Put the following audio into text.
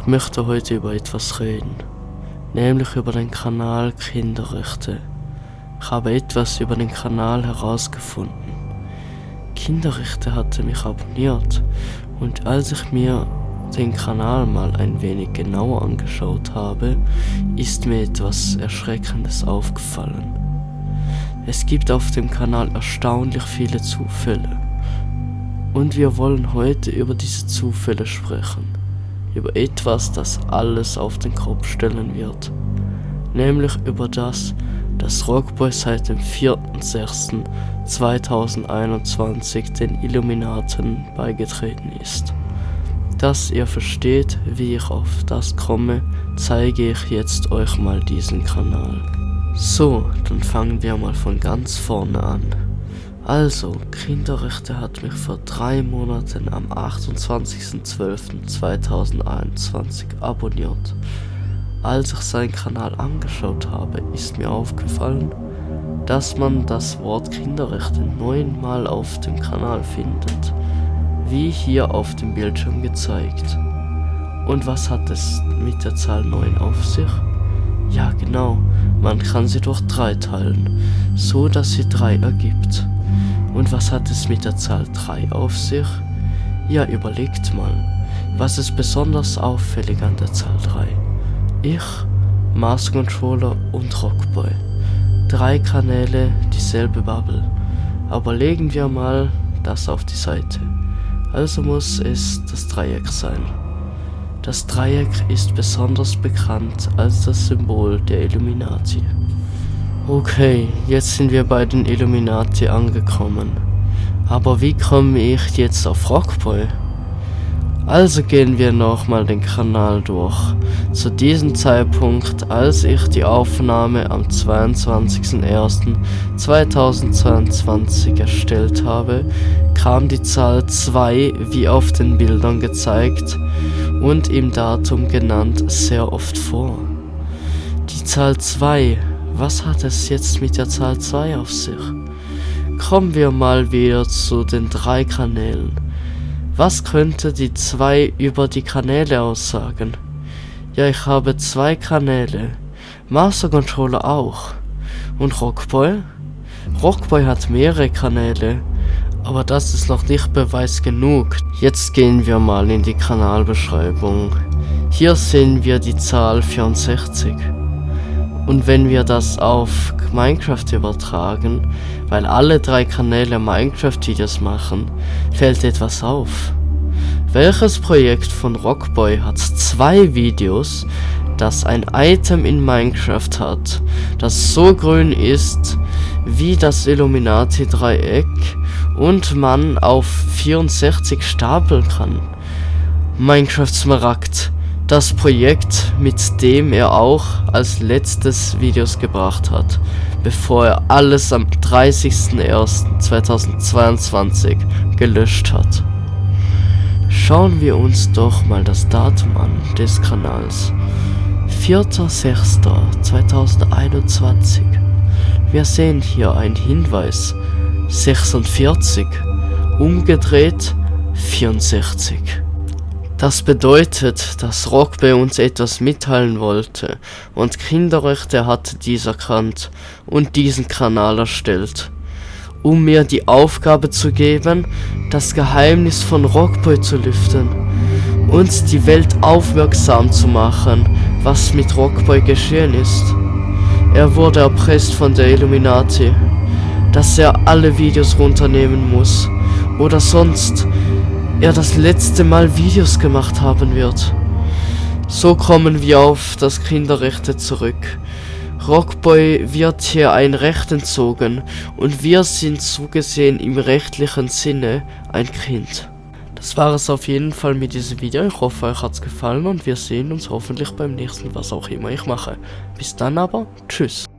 Ich möchte heute über etwas reden, nämlich über den Kanal Kinderrechte. Ich habe etwas über den Kanal herausgefunden. Kinderrechte hatte mich abonniert und als ich mir den Kanal mal ein wenig genauer angeschaut habe, ist mir etwas Erschreckendes aufgefallen. Es gibt auf dem Kanal erstaunlich viele Zufälle. Und wir wollen heute über diese Zufälle sprechen. Über etwas, das alles auf den Kopf stellen wird. Nämlich über das, dass Rockboy seit dem 4.6.2021 den Illuminaten beigetreten ist. Dass ihr versteht, wie ich auf das komme, zeige ich jetzt euch mal diesen Kanal. So, dann fangen wir mal von ganz vorne an. Also, Kinderrechte hat mich vor drei Monaten am 28.12.2021 abonniert. Als ich seinen Kanal angeschaut habe, ist mir aufgefallen, dass man das Wort Kinderrechte neunmal auf dem Kanal findet, wie hier auf dem Bildschirm gezeigt. Und was hat es mit der Zahl 9 auf sich? Ja genau, man kann sie durch 3 teilen, so dass sie 3 ergibt. Und was hat es mit der Zahl 3 auf sich? Ja, überlegt mal, was ist besonders auffällig an der Zahl 3? Ich, Mars Controller und Rockboy. Drei Kanäle, dieselbe Bubble. Aber legen wir mal das auf die Seite. Also muss es das Dreieck sein. Das Dreieck ist besonders bekannt als das Symbol der Illuminati. Okay, jetzt sind wir bei den Illuminati angekommen. Aber wie komme ich jetzt auf Rockboy? Also gehen wir nochmal den Kanal durch. Zu diesem Zeitpunkt, als ich die Aufnahme am 22.01.2022 erstellt habe, kam die Zahl 2 wie auf den Bildern gezeigt und im Datum genannt sehr oft vor. Die Zahl 2, was hat es jetzt mit der Zahl 2 auf sich? Kommen wir mal wieder zu den drei Kanälen. Was könnte die 2 über die Kanäle aussagen? Ja, ich habe zwei Kanäle. Master Controller auch. Und Rockboy? Rockboy hat mehrere Kanäle. Aber das ist noch nicht Beweis genug. Jetzt gehen wir mal in die Kanalbeschreibung. Hier sehen wir die Zahl 64. Und wenn wir das auf Minecraft übertragen, weil alle drei Kanäle Minecraft-Videos machen, fällt etwas auf. Welches Projekt von Rockboy hat zwei Videos, das ein Item in Minecraft hat, das so grün ist wie das Illuminati-Dreieck und man auf 64 stapeln kann. Minecraft Smaragd, das Projekt, mit dem er auch als letztes Videos gebracht hat, bevor er alles am 30.01.2022 gelöscht hat. Schauen wir uns doch mal das Datum an des Kanals. 4.06.2021. Wir sehen hier einen Hinweis. 46. Umgedreht 64. Das bedeutet, dass Rockbay uns etwas mitteilen wollte und Kinderrechte hatte dies erkannt und diesen Kanal erstellt um mir die Aufgabe zu geben, das Geheimnis von Rockboy zu lüften und die Welt aufmerksam zu machen, was mit Rockboy geschehen ist. Er wurde erpresst von der Illuminati, dass er alle Videos runternehmen muss oder sonst er das letzte Mal Videos gemacht haben wird. So kommen wir auf das Kinderrechte zurück Rockboy wird hier ein Recht entzogen und wir sind so gesehen im rechtlichen Sinne ein Kind. Das war es auf jeden Fall mit diesem Video. Ich hoffe, euch hat es gefallen und wir sehen uns hoffentlich beim nächsten, was auch immer ich mache. Bis dann aber, tschüss.